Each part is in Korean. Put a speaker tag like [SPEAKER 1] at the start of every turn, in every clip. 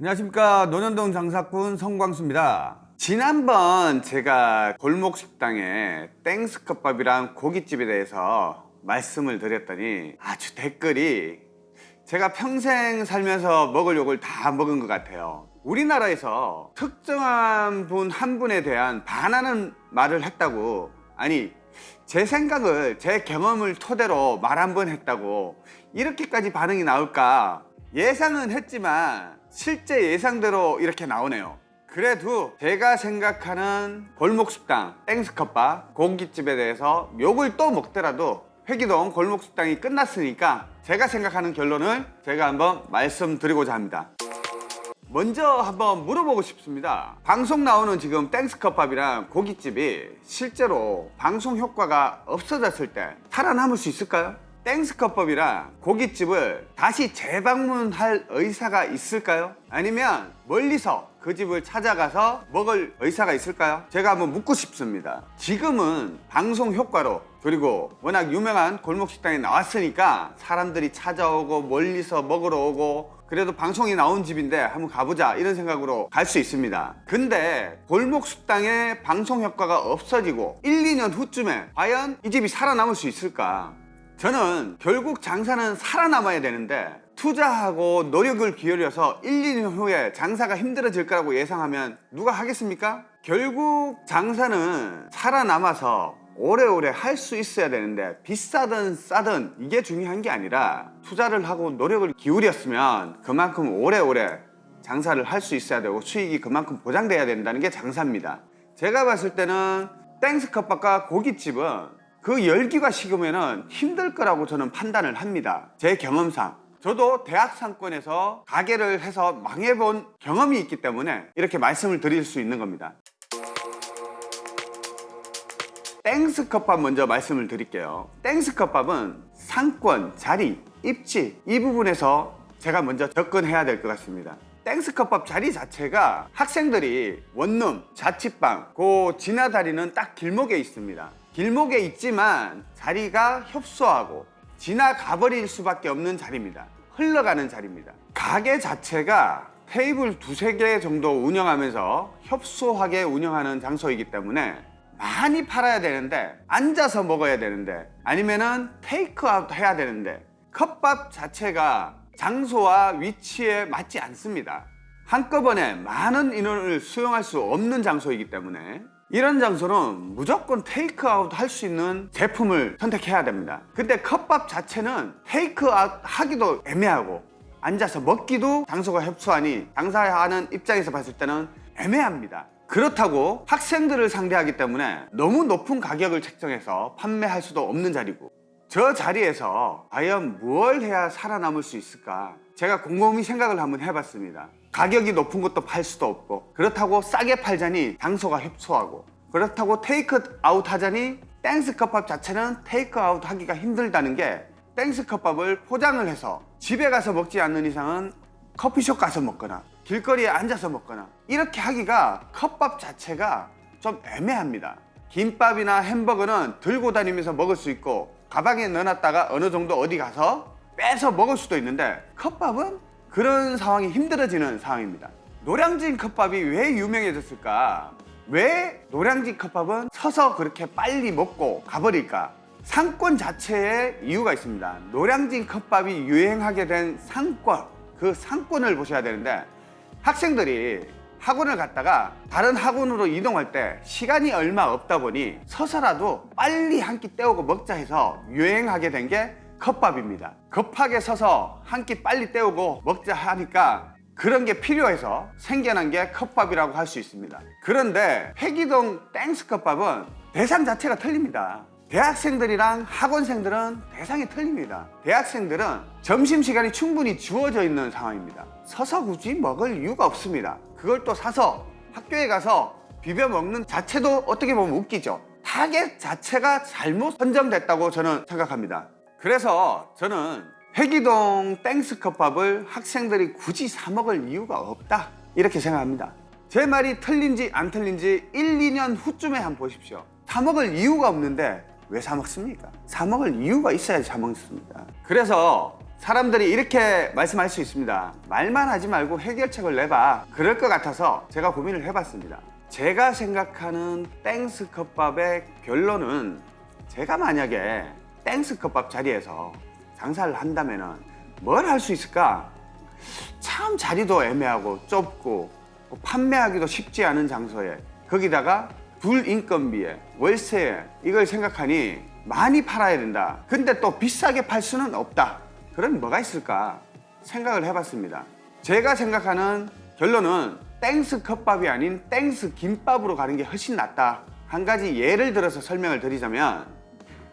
[SPEAKER 1] 안녕하십니까. 논현동 장사꾼 성광수입니다. 지난번 제가 골목 식당에 땡스컵밥이랑 고깃집에 대해서 말씀을 드렸더니 아주 댓글이 제가 평생 살면서 먹을 욕을 다 먹은 것 같아요. 우리나라에서 특정한 분 한 분에 대한 반하는 말을 했다고. 아니 제 생각을 제 경험을 토대로 말 한 번 했다고 이렇게까지 반응이 나올까 예상은 했지만 실제 예상대로 이렇게 나오네요. 그래도 제가 생각하는 골목식당 땡스컵밥 고깃집에 대해서 욕을 또 먹더라도 회기동 골목식당이 끝났으니까 제가 생각하는 결론을 제가 한번 말씀드리고자 합니다. 먼저 한번 물어보고 싶습니다. 방송 나오는 지금 땡스컵밥이랑 고깃집이 실제로 방송 효과가 없어졌을 때 살아남을 수 있을까요? 땡스컵밥이랑 고깃집을 다시 재방문할 의사가 있을까요? 아니면 멀리서 그 집을 찾아가서 먹을 의사가 있을까요? 제가 한번 묻고 싶습니다 지금은 방송 효과로 그리고 워낙 유명한 골목식당에 나왔으니까 사람들이 찾아오고 멀리서 먹으러 오고 그래도 방송이 나온 집인데 한번 가보자 이런 생각으로 갈 수 있습니다 근데 골목식당의 방송 효과가 없어지고 1, 2년 후쯤에 과연 이 집이 살아남을 수 있을까 저는 결국 장사는 살아남아야 되는데 투자하고 노력을 기울여서 1, 2년 후에 장사가 힘들어질 거라고 예상하면 누가 하겠습니까? 결국 장사는 살아남아서 오래오래 할 수 있어야 되는데 비싸든 싸든 이게 중요한 게 아니라 투자를 하고 노력을 기울였으면 그만큼 오래오래 장사를 할 수 있어야 되고 수익이 그만큼 보장돼야 된다는 게 장사입니다 제가 봤을 때는 땡스컵밥과 고깃집은 그 열기가 식으면 힘들 거라고 저는 판단을 합니다. 제 경험상. 저도 대학 상권에서 가게를 해서 망해본 경험이 있기 때문에 이렇게 말씀을 드릴 수 있는 겁니다. 땡스 컵밥 먼저 말씀을 드릴게요. 땡스 컵밥은 상권, 자리, 입지 이 부분에서 제가 먼저 접근해야 될 것 같습니다. 땡스컵밥 자리 자체가 학생들이 원룸, 자취방 그 지나다니는 딱 길목에 있습니다 길목에 있지만 자리가 협소하고 지나가버릴 수밖에 없는 자리입니다. 흘러가는 자리입니다. 가게 자체가 테이블 두세 개 정도 운영하면서 협소하게 운영하는 장소이기 때문에 많이 팔아야 되는데 앉아서 먹어야 되는데 아니면은 테이크아웃 해야 되는데 컵밥 자체가 장소와 위치에 맞지 않습니다. 한꺼번에 많은 인원을 수용할 수 없는 장소이기 때문에 이런 장소는 무조건 테이크아웃 할 수 있는 제품을 선택해야 됩니다. 근데 컵밥 자체는 테이크아웃 하기도 애매하고 앉아서 먹기도 장소가 협소하니 장사하는 입장에서 봤을 때는 애매합니다. 그렇다고 학생들을 상대하기 때문에 너무 높은 가격을 책정해서 판매할 수도 없는 자리고 저 자리에서 과연 무엇을 해야 살아남을 수 있을까? 제가 곰곰이 생각을 한번 해봤습니다 가격이 높은 것도 팔 수도 없고 그렇다고 싸게 팔자니 장소가 협소하고 그렇다고 테이크 아웃 하자니 땡스 컵밥 자체는 테이크 아웃 하기가 힘들다는 게 땡스 컵밥을 포장을 해서 집에 가서 먹지 않는 이상은 커피숍 가서 먹거나 길거리에 앉아서 먹거나 이렇게 하기가 컵밥 자체가 좀 애매합니다. 김밥이나 햄버거는 들고 다니면서 먹을 수 있고 가방에 넣어놨다가 어느 정도 어디 가서 빼서 먹을 수도 있는데 컵밥은 그런 상황이 힘들어지는 상황입니다. 노량진 컵밥이 왜 유명해졌을까? 왜 노량진 컵밥은 서서 그렇게 빨리 먹고 가버릴까? 상권 자체에 이유가 있습니다. 노량진 컵밥이 유행하게 된 상권 그 상권을 보셔야 되는데 학생들이 학원을 갔다가 다른 학원으로 이동할 때 시간이 얼마 없다 보니 서서라도 빨리 한 끼 때우고 먹자 해서 유행하게 된 게 컵밥입니다. 급하게 서서 한 끼 빨리 때우고 먹자 하니까 그런 게 필요해서 생겨난 게 컵밥이라고 할 수 있습니다. 그런데 회기동 땡스 컵밥은 대상 자체가 틀립니다. 대학생들이랑 학원생들은 대상이 틀립니다. 대학생들은 점심시간이 충분히 주어져 있는 상황입니다. 서서 굳이 먹을 이유가 없습니다. 그걸 또 사서 학교에 가서 비벼 먹는 자체도 어떻게 보면 웃기죠. 타겟 자체가 잘못 선정됐다고 저는 생각합니다 그래서 저는 회기동 땡스컵밥을 학생들이 굳이 사 먹을 이유가 없다 이렇게 생각합니다 제 말이 틀린지 안 틀린지 1, 2년 후쯤에 한번 보십시오 사 먹을 이유가 없는데 왜 사 먹습니까? 사 먹을 이유가 있어야 사 먹습니다 그래서 사람들이 이렇게 말씀할 수 있습니다. 말만 하지 말고 해결책을 내봐. 그럴 것 같아서 제가 고민을 해봤습니다. 제가 생각하는 땡스 컵밥의 결론은 제가 만약에 땡스 컵밥 자리에서 장사를 한다면 뭘 할 수 있을까? 참 자리도 애매하고 좁고 뭐 판매하기도 쉽지 않은 장소에 거기다가 불 인건비에 월세에 이걸 생각하니 많이 팔아야 된다. 근데 또 비싸게 팔 수는 없다. 그럼 뭐가 있을까 생각을 해봤습니다. 제가 생각하는 결론은 땡스 컵밥이 아닌 땡스 김밥으로 가는 게 훨씬 낫다. 한 가지 예를 들어서 설명을 드리자면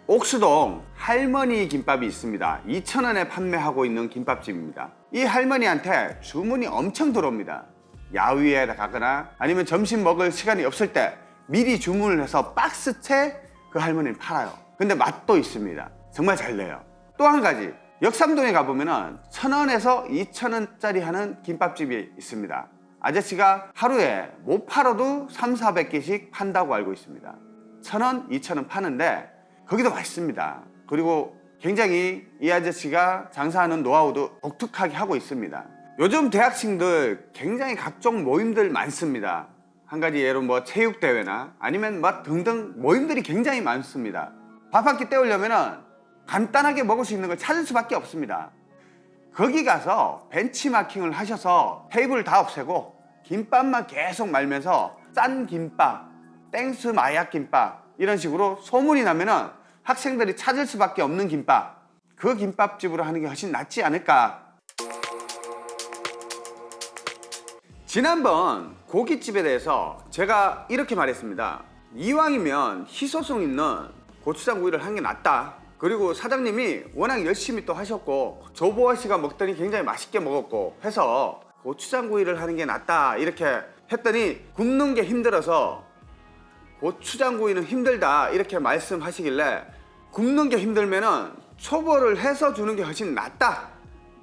[SPEAKER 1] 옥수동 할머니 김밥이 있습니다. 2,000원에 판매하고 있는 김밥집입니다. 이 할머니한테 주문이 엄청 들어옵니다. 야위에 가거나 아니면 점심 먹을 시간이 없을 때 미리 주문을 해서 박스채 그 할머니는 팔아요. 근데 맛도 있습니다. 정말 잘 내요. 또 한 가지 역삼동에 가보면은 천 원에서 이천 원짜리 하는 김밥집이 있습니다. 아저씨가 하루에 못 팔아도 3, 400개씩 판다고 알고 있습니다. 천 원, 이천 원 파는데 거기도 맛있습니다. 그리고 굉장히 이 아저씨가 장사하는 노하우도 독특하게 하고 있습니다. 요즘 대학생들 굉장히 각종 모임들 많습니다. 한 가지 예로 뭐 체육대회나 아니면 뭐 등등 모임들이 굉장히 많습니다. 밥 한 끼 때우려면은 간단하게 먹을 수 있는 걸 찾을 수밖에 없습니다. 거기 가서 벤치마킹을 하셔서 테이블 다 없애고 김밥만 계속 말면서 짠 김밥, 땡스 마약 김밥 이런 식으로 소문이 나면은 학생들이 찾을 수밖에 없는 김밥. 그 김밥집으로 하는 게 훨씬 낫지 않을까? 지난번 고깃집에 대해서 제가 이렇게 말했습니다. 이왕이면 희소성 있는 고추장구이를 하는 게 낫다. 그리고 사장님이 워낙 열심히 또 하셨고 조보아 씨가 먹더니 굉장히 맛있게 먹었고 해서 고추장구이를 하는 게 낫다 이렇게 했더니 굽는 게 힘들어서 고추장구이는 힘들다 이렇게 말씀하시길래 굽는 게 힘들면은 초벌을 해서 주는 게 훨씬 낫다.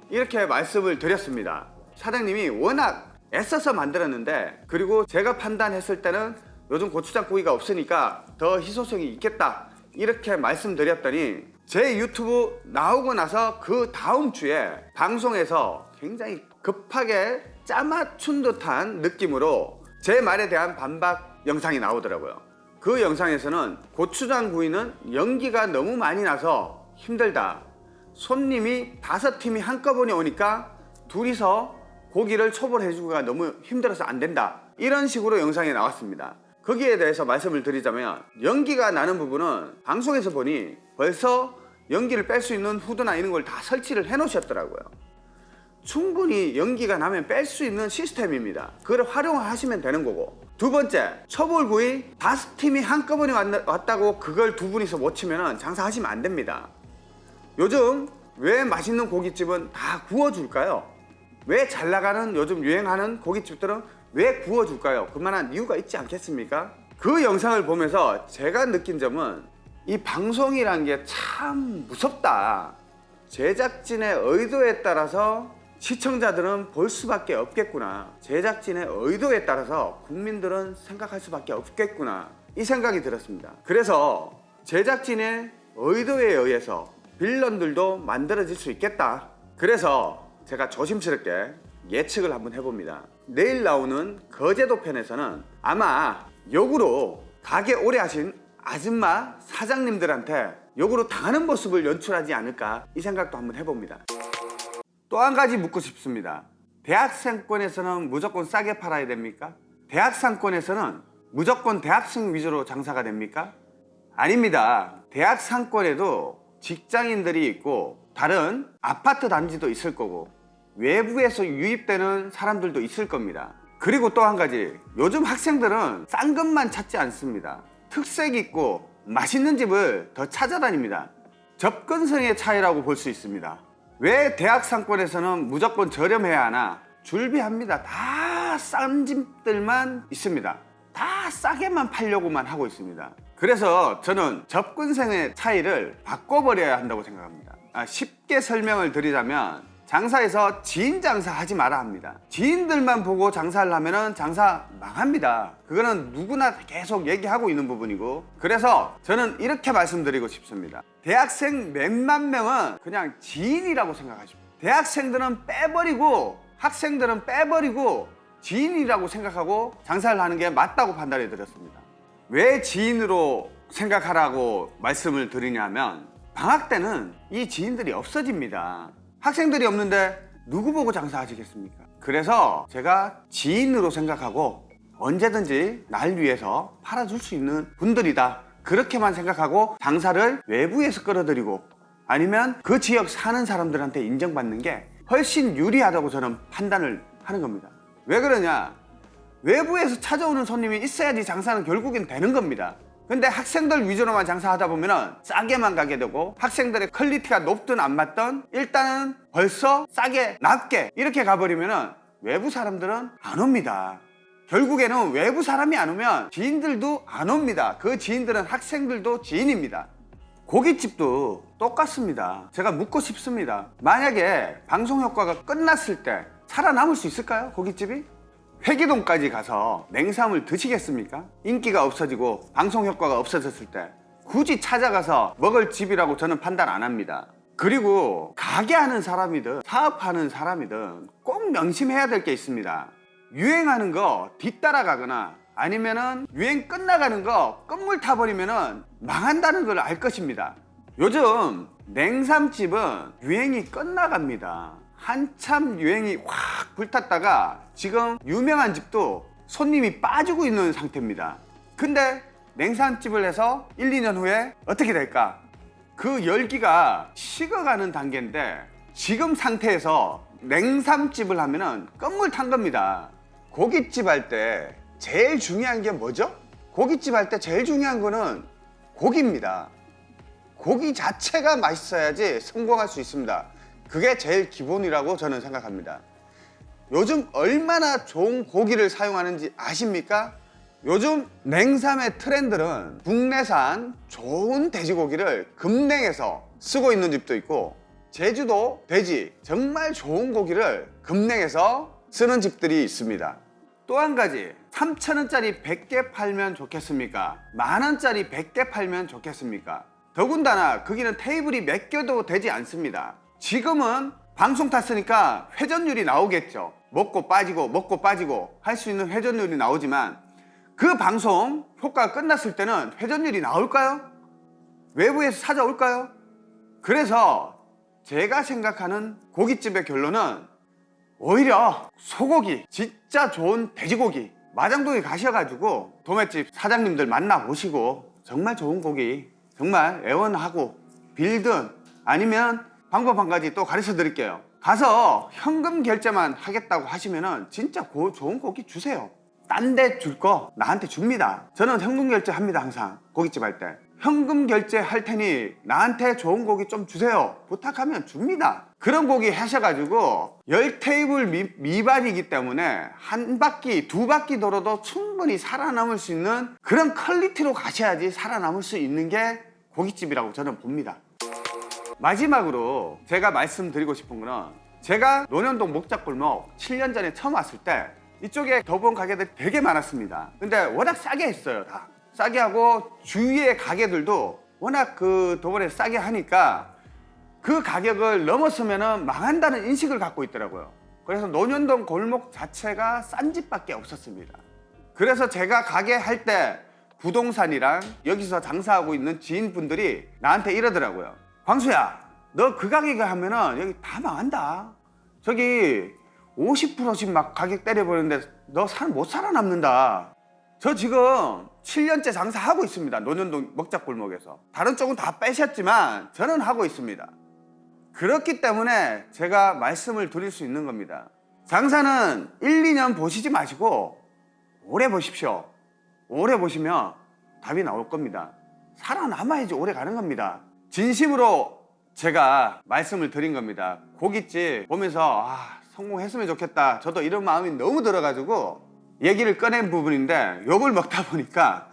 [SPEAKER 1] 이렇게 말씀을 드렸습니다. 사장님이 워낙 애써서 만들었는데 그리고 제가 판단했을 때는 요즘 고추장구이가 없으니까 더 희소성이 있겠다. 이렇게 말씀드렸더니 제 유튜브 나오고 나서 그 다음 주에 방송에서 굉장히 급하게 짜맞춘 듯한 느낌으로 제 말에 대한 반박 영상이 나오더라고요. 그 영상에서는 고추장 구이는 연기가 너무 많이 나서 힘들다. 손님이 다섯 팀이 한꺼번에 오니까 둘이서 고기를 초벌해주기가 너무 힘들어서 안 된다. 이런 식으로 영상이 나왔습니다. 거기에 대해서 말씀을 드리자면 연기가 나는 부분은 방송에서 보니 벌써 연기를 뺄 수 있는 후드나 이런 걸 다 설치를 해 놓으셨더라고요. 충분히 연기가 나면 뺄 수 있는 시스템입니다. 그걸 활용하시면 되는 거고. 두 번째, 초벌구이 다섯 팀이 한꺼번에 왔- 왔다고 그걸 두 분이서 못 치면 장사하시면 안 됩니다. 요즘 왜 맛있는 고깃집은 다 구워줄까요? 왜 잘 나가는 요즘 유행하는 고깃집들은 왜 구워줄까요? 그만한 이유가 있지 않겠습니까? 그 영상을 보면서 제가 느낀 점은 이 방송이란 게 참 무섭다. 제작진의 의도에 따라서 시청자들은 볼 수밖에 없겠구나. 제작진의 의도에 따라서 국민들은 생각할 수밖에 없겠구나. 이 생각이 들었습니다. 그래서 제작진의 의도에 의해서 빌런들도 만들어질 수 있겠다. 그래서 제가 조심스럽게 예측을 한번 해봅니다. 내일 나오는 거제도 편에서는 아마 역으로 가게 오래 하신 아줌마 사장님들한테 역으로 당하는 모습을 연출하지 않을까 이 생각도 한번 해봅니다. 또 한 가지 묻고 싶습니다. 대학생권에서는 무조건 싸게 팔아야 됩니까? 대학상권에서는 무조건 대학생 위주로 장사가 됩니까? 아닙니다. 대학 상권에도 직장인들이 있고 다른 아파트 단지도 있을 거고 외부에서 유입되는 사람들도 있을 겁니다. 그리고 또 한 가지 요즘 학생들은 싼 것만 찾지 않습니다. 특색 있고 맛있는 집을 더 찾아다닙니다. 접근성의 차이라고 볼 수 있습니다. 왜 대학 상권에서는 무조건 저렴해야 하나? 줄비합니다. 다 싼 집들만 있습니다. 다 싸게만 팔려고만 하고 있습니다. 그래서 저는 접근성의 차이를 바꿔버려야 한다고 생각합니다. 아, 쉽게 설명을 드리자면 장사에서 지인 장사 하지 마라 합니다. 지인들만 보고 장사를 하면은 장사 망합니다. 그거는 누구나 계속 얘기하고 있는 부분이고 그래서 저는 이렇게 말씀드리고 싶습니다. 대학생 몇만 명은 그냥 지인이라고 생각하십시오. 대학생들은 빼버리고 학생들은 빼버리고 지인이라고 생각하고 장사를 하는 게 맞다고 판단해 드렸습니다. 왜 지인으로 생각하라고 말씀을 드리냐면 방학 때는 이 지인들이 없어집니다. 학생들이 없는데 누구 보고 장사하시겠습니까? 그래서 제가 지인으로 생각하고 언제든지 날 위해서 팔아줄 수 있는 분들이다. 그렇게만 생각하고 장사를 외부에서 끌어들이고 아니면 그 지역 사는 사람들한테 인정받는 게 훨씬 유리하다고 저는 판단을 하는 겁니다. 왜 그러냐? 외부에서 찾아오는 손님이 있어야지 장사는 결국엔 되는 겁니다. 근데 학생들 위주로만 장사하다 보면은 싸게만 가게 되고 학생들의 quality가 높든 안 맞든 일단은 벌써 싸게 낮게 이렇게 가버리면은 외부 사람들은 안 옵니다. 결국에는 외부 사람이 안 오면 지인들도 안 옵니다. 그 지인들은 학생들도 지인입니다. 고깃집도 똑같습니다. 제가 묻고 싶습니다. 만약에 방송 효과가 끝났을 때 살아남을 수 있을까요? 고깃집이? 회기동까지 가서 냉삼을 드시겠습니까? 인기가 없어지고 방송 효과가 없어졌을 때 굳이 찾아가서 먹을 집이라고 저는 판단 안 합니다. 그리고 가게 하는 사람이든 사업하는 사람이든 꼭 명심해야 될 게 있습니다. 유행하는 거 뒤따라가거나 아니면은 유행 끝나가는 거 끝물 타버리면은 망한다는 걸 알 것입니다. 요즘 냉삼집은 유행이 끝나갑니다. 한참 유행이 확 불탔다가 지금 유명한 집도 손님이 빠지고 있는 상태입니다. 근데 냉삼집을 해서 1, 2년 후에 어떻게 될까? 그 열기가 식어가는 단계인데 지금 상태에서 냉삼집을 하면은 끝물 탄 겁니다. 고깃집 할 때 제일 중요한 게 뭐죠? 고깃집 할 때 제일 중요한 거는 고기입니다. 고기 자체가 맛있어야지 성공할 수 있습니다. 그게 제일 기본이라고 저는 생각합니다. 요즘 얼마나 좋은 고기를 사용하는지 아십니까? 요즘 냉삼의 트렌드는 국내산 좋은 돼지고기를 금냉에서 쓰고 있는 집도 있고 제주도 돼지 정말 좋은 고기를 금냉에서 쓰는 집들이 있습니다. 또 한 가지 3천원짜리 100개 팔면 좋겠습니까? 만원짜리 100개 팔면 좋겠습니까? 더군다나 거기는 테이블이 몇 개도 되지 않습니다. 지금은 방송 탔으니까 회전율이 나오겠죠. 먹고 빠지고 먹고 빠지고 할 수 있는 회전율이 나오지만 그 방송 효과가 끝났을 때는 회전율이 나올까요? 외부에서 찾아올까요? 그래서 제가 생각하는 고깃집의 결론은 오히려 소고기 진짜 좋은 돼지고기 마장동에 가셔가지고 도매집 사장님들 만나보시고 정말 좋은 고기 정말 애원하고 빌든 아니면 방법 한 가지 또 가르쳐 드릴게요. 가서 현금 결제만 하겠다고 하시면 은 진짜 고, 좋은 고기 주세요. 딴 데 줄 거 나한테 줍니다. 저는 현금 결제 합니다 항상. 고깃집 할 때. 현금 결제 할 테니 나한테 좋은 고기 좀 주세요. 부탁하면 줍니다. 그런 고기 하셔가지고 열 테이블 미, 미반이기 때문에 한 바퀴 두 바퀴 돌아도 충분히 살아남을 수 있는 그런 퀄리티로 가셔야지 살아남을 수 있는 게 고깃집이라고 저는 봅니다 마지막으로 제가 말씀드리고 싶은 거는 제가 논현동 목작골목 7년 전에 처음 왔을 때 이쪽에 더본 가게들이 되게 많았습니다. 근데 워낙 싸게 했어요 다. 싸게 하고 주위의 가게들도 워낙 그 도번에 싸게 하니까 그 가격을 넘었으면 망한다는 인식을 갖고 있더라고요. 그래서 논현동 골목 자체가 싼 집밖에 없었습니다. 그래서 제가 가게 할 때 부동산이랑 여기서 장사하고 있는 지인분들이 나한테 이러더라고요 광수야 너 그 가격에 하면은 여기 다 망한다. 저기 50%씩 막 가격 때려버리는데 너못 살아남는다. 저 지금 7년째 장사하고 있습니다 논현동 먹자골목에서. 다른 쪽은 다 빼셨지만 저는 하고 있습니다. 그렇기 때문에 제가 말씀을 드릴 수 있는 겁니다. 장사는 1, 2년 보시지 마시고 오래 보십시오. 오래 보시면 답이 나올 겁니다. 살아남아야지 오래 가는 겁니다 진심으로 제가 말씀을 드린 겁니다. 고깃집 보면서 아 성공했으면 좋겠다. 저도 이런 마음이 너무 들어가지고 얘기를 꺼낸 부분인데 욕을 먹다 보니까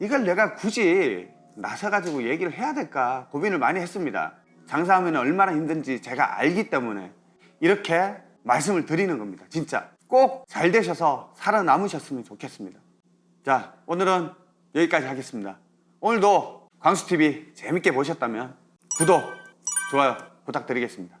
[SPEAKER 1] 이걸 내가 굳이 나서가지고 얘기를 해야 될까 고민을 많이 했습니다. 장사하면 얼마나 힘든지 제가 알기 때문에 이렇게 말씀을 드리는 겁니다. 진짜. 꼭 잘 되셔서 살아남으셨으면 좋겠습니다. 자 오늘은 여기까지 하겠습니다. 오늘도 광수TV 재밌게 보셨다면 구독, 좋아요 부탁드리겠습니다